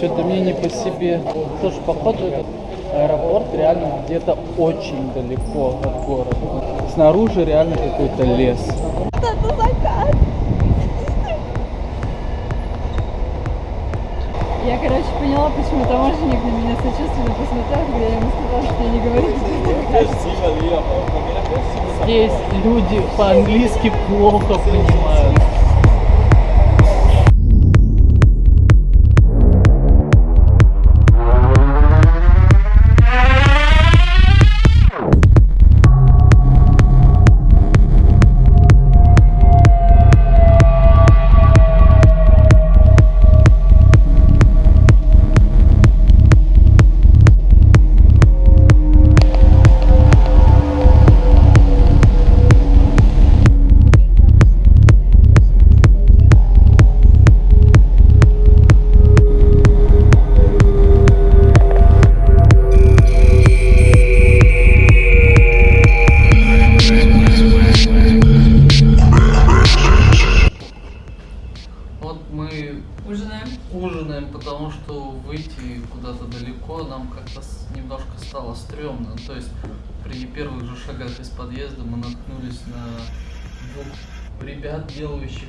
Что-то мне не по себе. Тоже походу этот аэропорт реально где-то очень далеко от города. Снаружи реально какой-то лес. Это закат. Я, короче, поняла, почему таможенник на меня сочувственно посмотрел, когда я ему сказала, что я не говорю, Здесь люди по-английски плохо понимают. Мы Ужинаем. ужинаем, потому что выйти куда-то далеко нам как-то немножко стало стрёмно. То есть при первых же шагах из подъезда мы наткнулись на двух ребят, делающих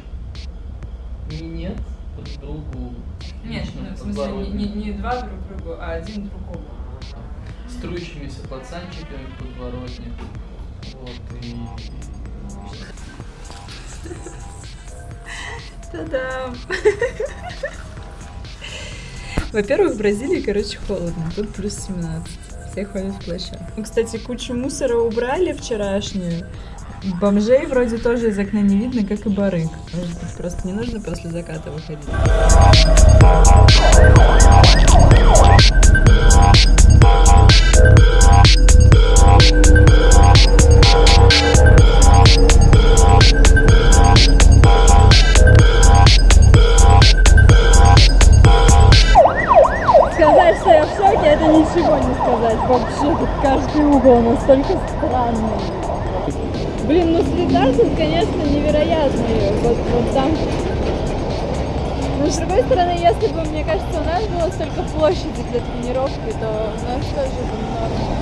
минет друг другу. Нет, ну, в смысле, не, не- не два друг другу, а один другому. струящимися пацанчиками в подворотне. Вот, и... Та-дам! Во-первых, в Бразилии, короче, холодно. Тут плюс 17. Все ходят в плащах. Ну, Кстати, кучу мусора убрали вчерашнюю. Бомжей вроде тоже из окна не видно, как и барыг. Может просто не нужно после заката выходить. Не сказать. Вообще, тут каждый угол настолько странный. Блин, ну среда тут, конечно, невероятная. Вот, вот там. Но с другой стороны, если бы, мне кажется, у нас было столько площади для тренировки, то у нас тоже бы норм.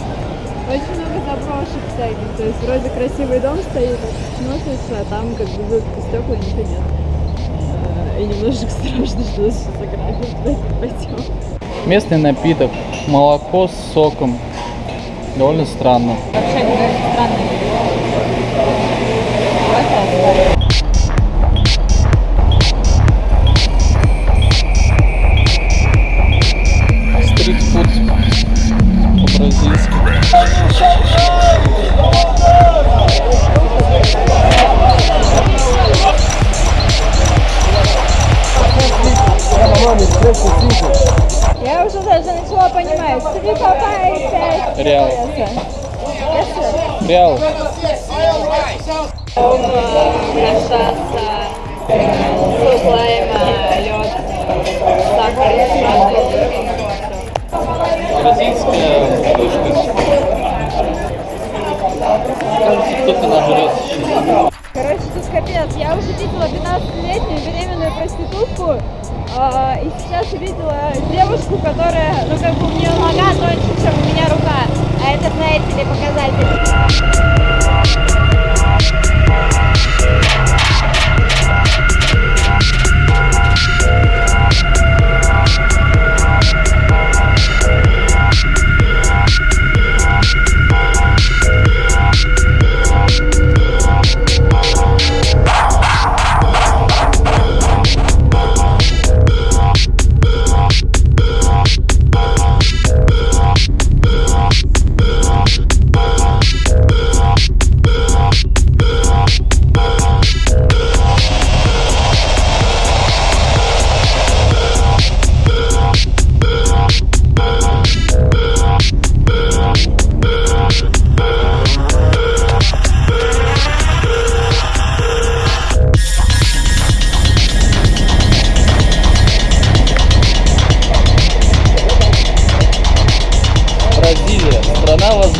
Очень много заброшек всяких. То есть вроде красивый дом стоит, смотрится, а там как бы вылка стекла ничего нет. Э, И немножечко страшно, что нас сейчас ограбят. Давайте пойдем. Местный напиток. Молоко с соком. Довольно странно. Вообще странная Стритфуд по-бразильски. Я уже даже начала понимать. Три папа и пять. Реал. Реал. Кашаса, суп лайма, лед, сахар, Бразильская. Кажется, кто-то нажрется. Короче, тут капец. Я уже видела 15-летнюю беременную проститутку. а, и сейчас видела девушку, которая, ну как бы у нее нога тоньше, чем у меня рука. А это, знаете ли, показатель.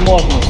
возможность.